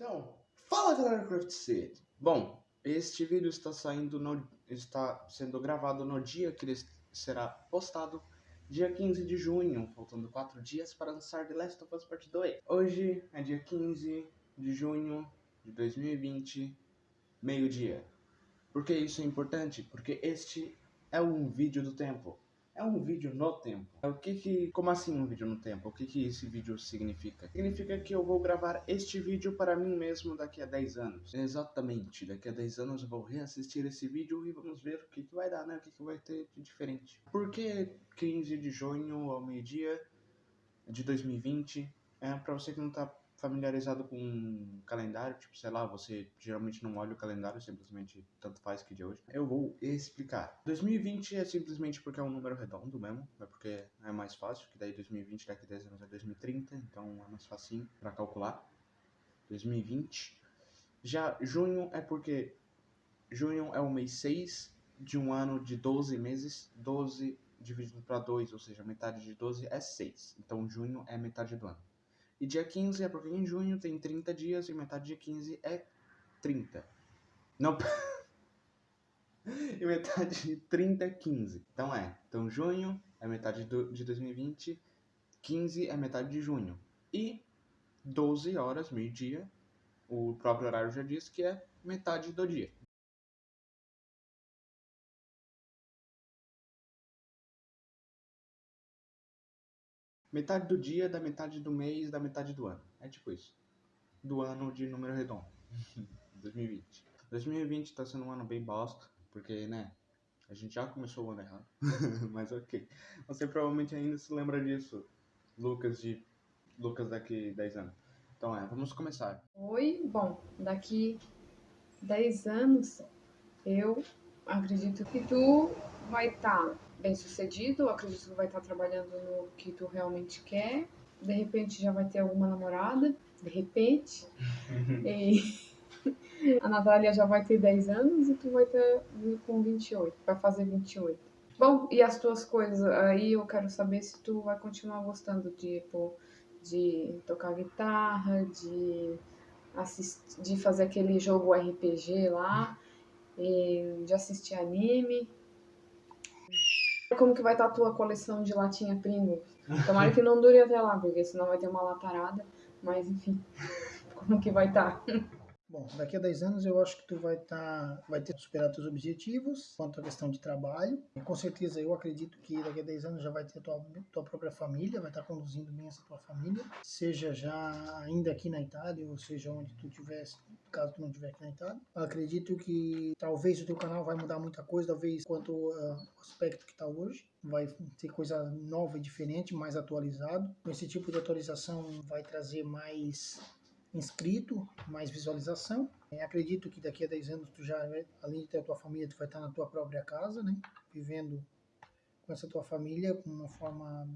Então, fala galera Craft City. Bom, este vídeo está saindo no, está sendo gravado no dia que ele será postado, dia 15 de junho, faltando 4 dias para lançar The Last of Us Part 2. Hoje é dia 15 de junho de 2020, meio-dia. Por que isso é importante? Porque este é um vídeo do tempo é um vídeo no tempo. O que que, como assim um vídeo no tempo? O que que esse vídeo significa? Significa que eu vou gravar este vídeo para mim mesmo daqui a 10 anos. Exatamente, daqui a 10 anos eu vou reassistir esse vídeo e vamos ver o que que vai dar, né? O que que vai ter de diferente. Por que 15 de junho ao meio-dia de 2020? É para você que não tá familiarizado com um calendário, tipo, sei lá, você geralmente não olha o calendário, simplesmente tanto faz que dia hoje. Eu vou explicar. 2020 é simplesmente porque é um número redondo mesmo, é porque é mais fácil, que daí 2020 daqui a 10 anos é 2030, então é mais facinho para calcular. 2020. Já junho é porque junho é o mês 6 de um ano de 12 meses, 12 dividido para 2, ou seja, metade de 12 é 6. Então junho é metade do ano. E dia 15 é porque em junho tem 30 dias e metade de 15 é 30. Não. e metade de 30 é 15. Então é. Então junho é metade de 2020, 15 é metade de junho. E 12 horas, meio-dia, o próprio horário já diz que é metade do dia. Metade do dia, da metade do mês, da metade do ano. É tipo isso. Do ano de número redondo. 2020. 2020 tá sendo um ano bem bosta, porque, né, a gente já começou o ano errado. Mas ok. Você provavelmente ainda se lembra disso, Lucas, de Lucas daqui 10 anos. Então é, vamos começar. Oi, bom, daqui 10 anos eu acredito que tu vai estar tá bem sucedido, acredito que vai estar trabalhando no que tu realmente quer. De repente já vai ter alguma namorada, de repente. e a Natália já vai ter 10 anos e tu vai ter com 28, vai fazer 28. Bom, e as tuas coisas, aí eu quero saber se tu vai continuar gostando de, tipo, de tocar guitarra, de assistir, de fazer aquele jogo RPG lá, de assistir anime, como que vai estar a tua coleção de latinha Pringles. Tomara que não dure até lá, porque senão vai ter uma latarada. Mas enfim, como que vai estar? Bom, daqui a 10 anos eu acho que tu vai tá, vai ter superado teus objetivos quanto à questão de trabalho. E com certeza eu acredito que daqui a 10 anos já vai ter tua, tua própria família, vai estar tá conduzindo bem essa tua família, seja já ainda aqui na Itália ou seja onde tu tivesse, caso tu não estiver aqui na Itália. Acredito que talvez o teu canal vai mudar muita coisa, talvez quanto uh, o aspecto que está hoje vai ter coisa nova e diferente, mais atualizado. Esse tipo de atualização vai trazer mais inscrito, mais visualização. É, acredito que daqui a 10 anos tu já, além de ter a tua família, tu vai estar na tua própria casa, né? Vivendo com essa tua família, com uma forma,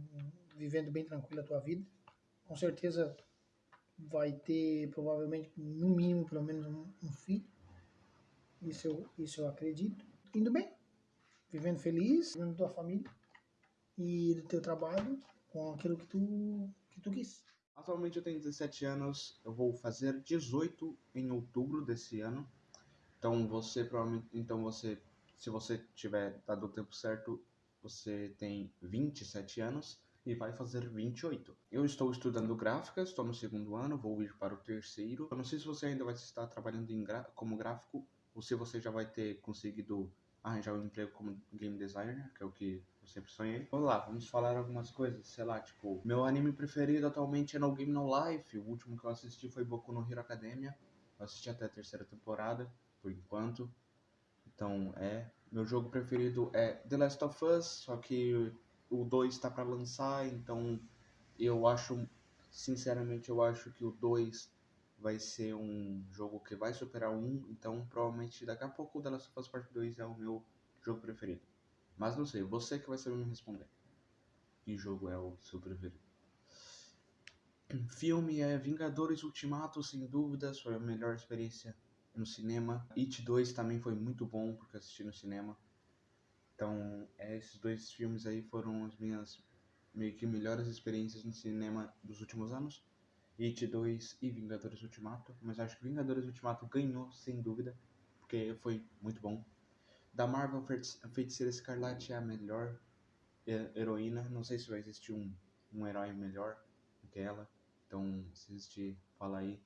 vivendo bem tranquila a tua vida. Com certeza vai ter, provavelmente, no mínimo, pelo menos um, um filho. Isso eu, isso eu acredito. Indo bem, vivendo feliz, vivendo tua família e do teu trabalho com aquilo que tu, que tu quis. Atualmente eu tenho 17 anos, eu vou fazer 18 em outubro desse ano. Então você provavelmente, então você, se você tiver dado o tempo certo, você tem 27 anos e vai fazer 28. Eu estou estudando gráfica, estou no segundo ano, vou ir para o terceiro. Eu não sei se você ainda vai estar trabalhando em como gráfico ou se você já vai ter conseguido arranjar um emprego como game designer, que é o que eu sempre sonhei. Vamos lá, vamos falar algumas coisas, sei lá, tipo, meu anime preferido atualmente é No Game No Life, o último que eu assisti foi Boku no Hero Academia, eu assisti até a terceira temporada, por enquanto, então é, meu jogo preferido é The Last of Us, só que o 2 está para lançar, então eu acho, sinceramente eu acho que o 2 vai ser um jogo que vai superar o 1, então provavelmente daqui a pouco o The Last of Us Part 2 é o meu jogo preferido. Mas não sei, você que vai saber me responder. Que jogo é o seu preferido? Filme é Vingadores Ultimato, sem dúvidas, foi a melhor experiência no cinema. It 2 também foi muito bom, porque assisti no cinema. Então, é, esses dois filmes aí foram as minhas meio que melhores experiências no cinema dos últimos anos. It 2 e Vingadores Ultimato, mas acho que Vingadores Ultimato ganhou, sem dúvida, porque foi muito bom. Da Marvel, Feiticeira Escarlate é a melhor heroína, não sei se vai existir um, um herói melhor do que ela, então se existir, fala aí.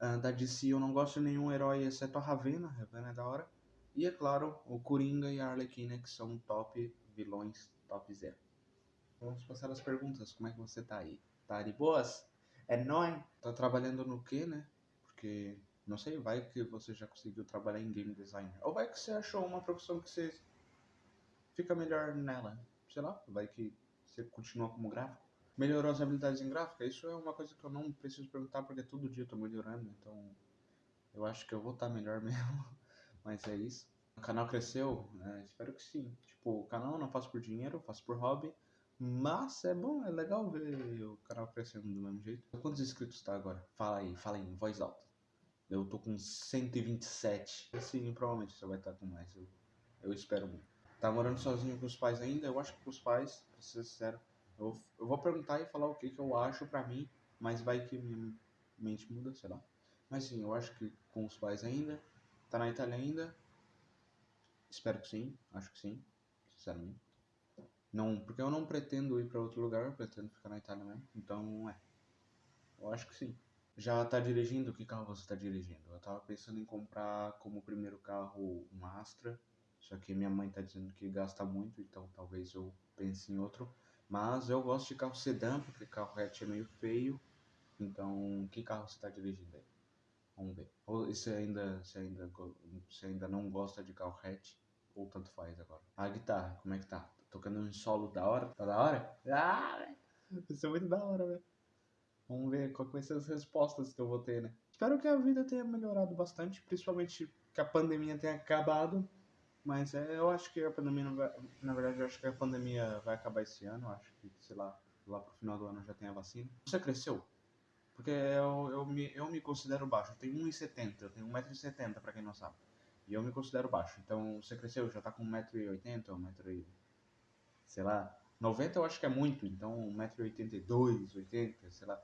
Uh, da DC eu não gosto de nenhum herói exceto a Ravena, a Ravena é da hora. E é claro, o Coringa e a Arlequina que são top vilões, top zero. Vamos passar as perguntas, como é que você tá aí? Tá de boas? É nóis? Tá trabalhando no que, né? Porque, não sei, vai que você já conseguiu trabalhar em game design. Ou vai que você achou uma profissão que você fica melhor nela. Sei lá, vai que você continua como gráfico. Melhorou as habilidades em gráfica? Isso é uma coisa que eu não preciso perguntar porque todo dia eu tô melhorando, então eu acho que eu vou estar tá melhor mesmo. Mas é isso. O canal cresceu? É, espero que sim. Tipo, o canal eu não faço por dinheiro, eu faço por hobby. Mas é bom, é legal ver o canal crescendo do mesmo jeito. Quantos inscritos tá agora? Fala aí, fala aí, em voz alta. Eu tô com 127. Sim, provavelmente você vai estar com mais. Eu, eu espero muito. Tá morando sozinho com os pais ainda? Eu acho que com os pais, pra ser sincero. Eu, eu vou perguntar e falar o que, que eu acho pra mim, mas vai que minha mente muda, sei lá. Mas sim, eu acho que com os pais ainda. Tá na Itália ainda? Espero que sim, acho que sim, sinceramente. Não, porque eu não pretendo ir para outro lugar, eu pretendo ficar na Itália mesmo. Então, é. Eu acho que sim. Já tá dirigindo? Que carro você tá dirigindo? Eu tava pensando em comprar como primeiro carro um Astra, só que minha mãe tá dizendo que gasta muito, então talvez eu pense em outro. Mas eu gosto de carro sedã, porque carro hatch é meio feio. Então, que carro você tá dirigindo aí? Vamos ver. Ou você ainda, você ainda, você ainda não gosta de carro hatch? Ou tanto faz agora? A guitarra, como é que tá? tocando um solo da hora. Tá da hora? Ah, Isso é muito da hora, velho. Vamos ver qual vai ser as respostas que eu vou ter, né? Espero que a vida tenha melhorado bastante, principalmente que a pandemia tenha acabado. Mas é, eu acho que a pandemia vai. Na verdade, eu acho que a pandemia vai acabar esse ano. Eu acho que, sei lá, lá pro final do ano já tem a vacina. Você cresceu? Porque eu, eu, me, eu me considero baixo. Eu tenho 1,70. Eu tenho 1,70m, pra quem não sabe. E eu me considero baixo. Então, você cresceu? Já tá com 1,80m ou 1,80m? sei lá, 90 eu acho que é muito, então 1,82m, 80 sei lá.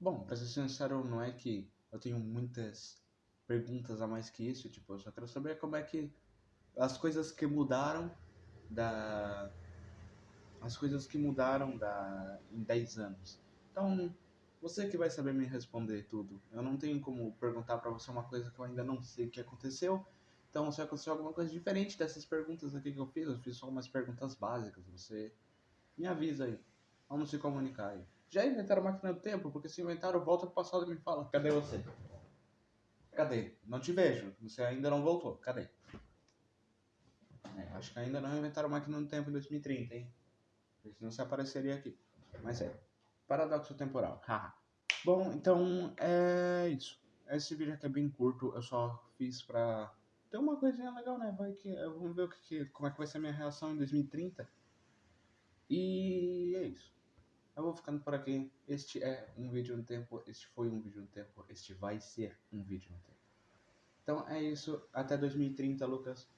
Bom, pra ser sincero, não é que eu tenho muitas perguntas a mais que isso, tipo, eu só quero saber como é que as coisas que mudaram da as coisas que mudaram da em 10 anos. Então, você que vai saber me responder tudo. Eu não tenho como perguntar para você uma coisa que eu ainda não sei o que aconteceu então, se aconteceu alguma coisa diferente dessas perguntas aqui que eu fiz, eu fiz só umas perguntas básicas. Você me avisa aí. Vamos se comunicar aí. Já inventaram máquina do tempo? Porque se inventaram, volta pro passado e me fala. Cadê você? Cadê? Não te vejo. Você ainda não voltou. Cadê? É, acho que ainda não inventaram máquina do tempo em 2030, hein? Senão você apareceria aqui. Mas é. Paradoxo temporal. Bom, então é isso. Esse vídeo aqui é bem curto. Eu só fiz pra tem uma coisinha legal, né? Vai que, vamos ver o que, como é que vai ser a minha reação em 2030. E. Eu vou ficando por aqui. Este é um vídeo no tempo. Este foi um vídeo no tempo. Este vai ser um vídeo no tempo. Então é isso. Até 2030, Lucas.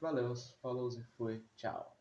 Valeu, falou e foi. Tchau.